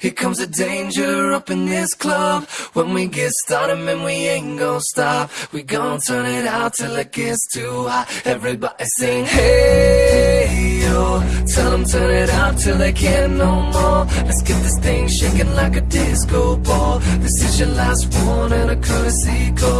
Here comes the danger up in this club. When we get started, man, we ain't gonna stop. We gon' turn it out till it gets too hot. Everybody sing, hey, yo. Tell them turn it out till they can't no more. Let's get this thing shaking like a disco ball. This is your last one and a courtesy call.